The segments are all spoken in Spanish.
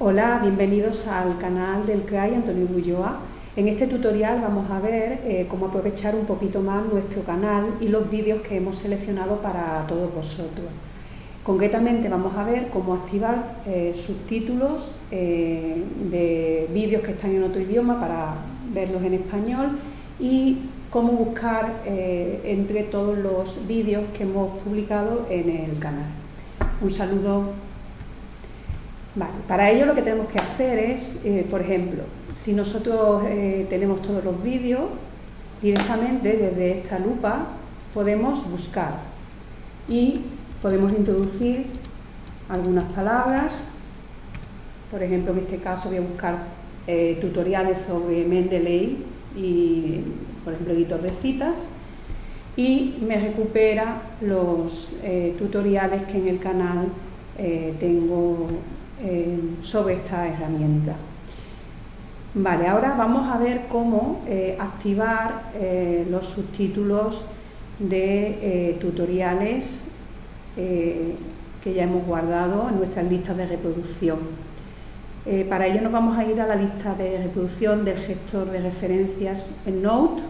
Hola, bienvenidos al canal del CRAI Antonio Bulloa. En este tutorial vamos a ver eh, cómo aprovechar un poquito más nuestro canal y los vídeos que hemos seleccionado para todos vosotros. Concretamente vamos a ver cómo activar eh, subtítulos eh, de vídeos que están en otro idioma para verlos en español y cómo buscar entre todos los vídeos que hemos publicado en el canal. Un saludo para ello lo que tenemos que hacer es, eh, por ejemplo, si nosotros eh, tenemos todos los vídeos, directamente desde esta lupa podemos buscar y podemos introducir algunas palabras, por ejemplo en este caso voy a buscar eh, tutoriales sobre Mendeley y por ejemplo editor de citas y me recupera los tutoriales que en el canal tengo eh, sobre esta herramienta. Vale, ahora vamos a ver cómo eh, activar eh, los subtítulos de tutoriales que ya hemos guardado en nuestras listas de reproducción. para ello nos vamos a ir a la lista de reproducción del gestor de referencias en Note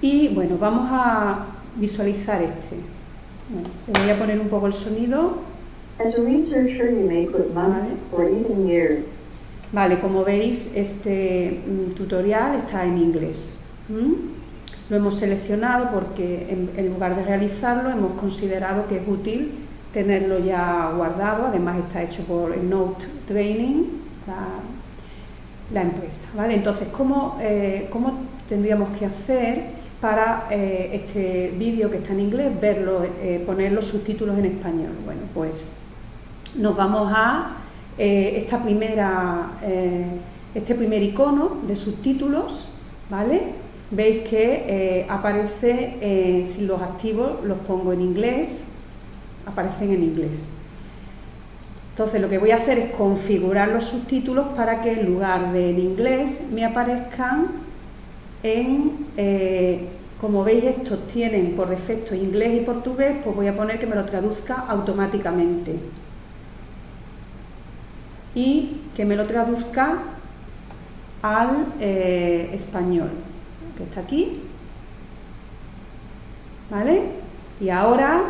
y bueno, vamos a visualizar este. le voy a poner un poco el sonido Vale, como veis, este mm, tutorial está en inglés. Lo hemos seleccionado porque en, lugar de realizarlo hemos considerado que es útil tenerlo ya guardado, además está hecho por Note Training, la, empresa. ¿vale? Entonces, ¿cómo, eh, ¿cómo, tendríamos que hacer para eh, este vídeo que está en inglés, verlo, eh, poner los subtítulos en español? Bueno, pues nos vamos a eh, esta primera, este primer icono de subtítulos, ¿vale? Veis que aparece, si los activo, los pongo en inglés, aparecen en inglés. Entonces lo que voy a hacer es configurar los subtítulos para que en lugar de en inglés me aparezcan en, como veis estos tienen por defecto inglés y portugués, pues voy a poner que me lo traduzca automáticamente y que me lo traduzca al eh, español, que está aquí. ¿Vale? Y ahora...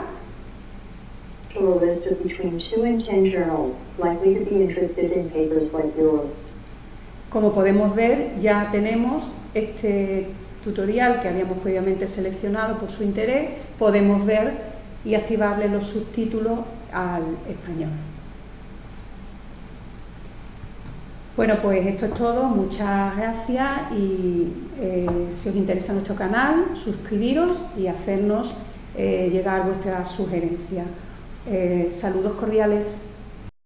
Como podemos ver, ya tenemos este tutorial que habíamos previamente seleccionado por su interés, podemos ver y activarle los subtítulos al español. Bueno, pues esto es todo, muchas gracias y eh, si os interesa nuestro canal, suscribiros y hacernos eh, llegar vuestras sugerencias. Eh, saludos cordiales.